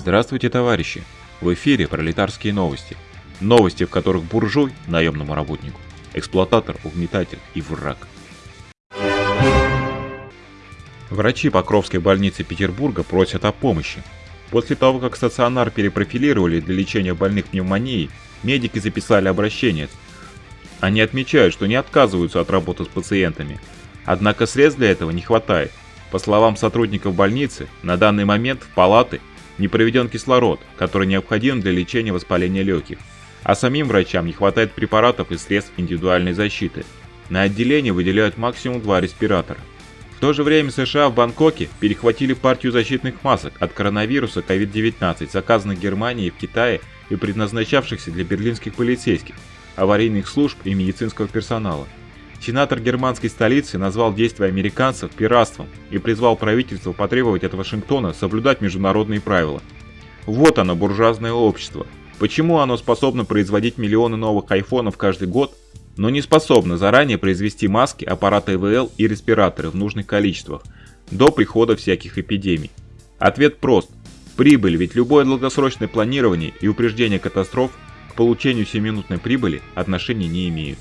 Здравствуйте, товарищи! В эфире пролетарские новости. Новости, в которых буржуй – наемному работнику, эксплуататор, угнетатель и враг. Врачи Покровской больницы Петербурга просят о помощи. После того, как стационар перепрофилировали для лечения больных пневмонией, медики записали обращение. Они отмечают, что не отказываются от работы с пациентами. Однако средств для этого не хватает. По словам сотрудников больницы, на данный момент в палаты не проведен кислород, который необходим для лечения воспаления легких, а самим врачам не хватает препаратов и средств индивидуальной защиты. На отделение выделяют максимум два респиратора. В то же время США в Бангкоке перехватили партию защитных масок от коронавируса COVID-19, заказанных Германией в Китае и предназначавшихся для берлинских полицейских, аварийных служб и медицинского персонала. Сенатор германской столицы назвал действия американцев пиратством и призвал правительство потребовать от Вашингтона соблюдать международные правила. Вот оно, буржуазное общество. Почему оно способно производить миллионы новых айфонов каждый год, но не способно заранее произвести маски, аппараты ИВЛ и респираторы в нужных количествах, до прихода всяких эпидемий? Ответ прост. Прибыль, ведь любое долгосрочное планирование и упреждение катастроф к получению 7-минутной прибыли отношения не имеют.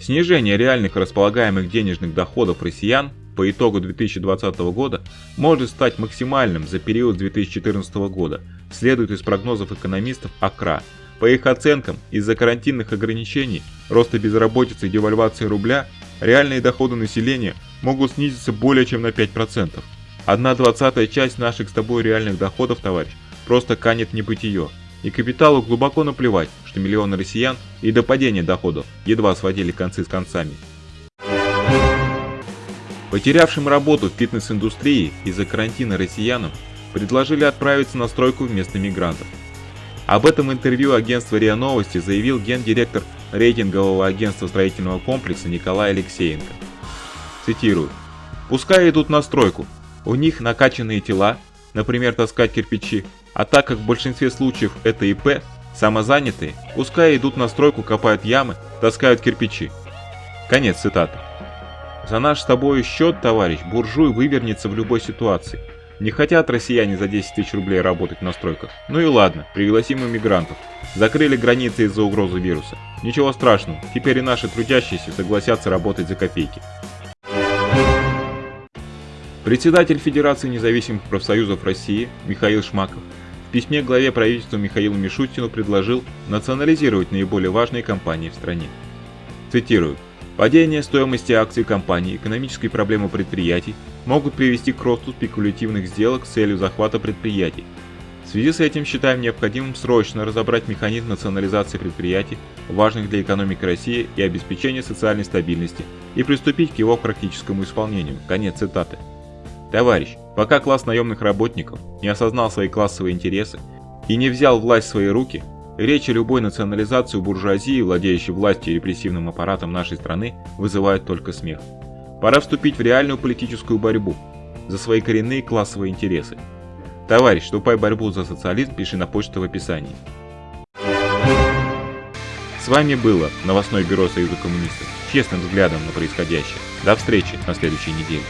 Снижение реальных располагаемых денежных доходов россиян по итогу 2020 года может стать максимальным за период 2014 года, следует из прогнозов экономистов АКРА. По их оценкам, из-за карантинных ограничений, роста безработицы и девальвации рубля, реальные доходы населения могут снизиться более чем на 5%. Одна двадцатая часть наших с тобой реальных доходов, товарищ, просто канет небытие. И капиталу глубоко наплевать, что миллионы россиян и до падения доходов едва сводили концы с концами. Потерявшим работу в фитнес-индустрии из-за карантина россиянам предложили отправиться на стройку вместо мигрантов. Об этом интервью агентства РИА Новости заявил гендиректор рейтингового агентства строительного комплекса Николай Алексеенко. Цитирую. «Пускай идут на стройку. У них накачанные тела, например, таскать кирпичи, а так как в большинстве случаев это ИП, самозанятые, пускай идут на стройку, копают ямы, таскают кирпичи. Конец цитаты. За наш с тобой счет, товарищ, буржуй вывернется в любой ситуации. Не хотят россияне за 10 тысяч рублей работать на стройках. Ну и ладно, пригласим иммигрантов. Закрыли границы из-за угрозы вируса. Ничего страшного, теперь и наши трудящиеся согласятся работать за копейки. Председатель Федерации независимых профсоюзов России Михаил Шмаков в письме главе правительства Михаилу Мишустину предложил национализировать наиболее важные компании в стране. Цитирую. Падение стоимости акций компаний, экономические проблемы предприятий могут привести к росту спекулятивных сделок с целью захвата предприятий. В связи с этим считаем необходимым срочно разобрать механизм национализации предприятий, важных для экономики России и обеспечения социальной стабильности, и приступить к его практическому исполнению. Конец цитаты. Товарищ, пока класс наемных работников не осознал свои классовые интересы и не взял власть в свои руки, речи любой национализации буржуазии, владеющей властью и репрессивным аппаратом нашей страны, вызывают только смех. Пора вступить в реальную политическую борьбу за свои коренные классовые интересы. Товарищ, вступай в борьбу за социализм, пиши на почту в описании. С вами было новостное бюро Союза коммунистов, честным взглядом на происходящее. До встречи на следующей неделе.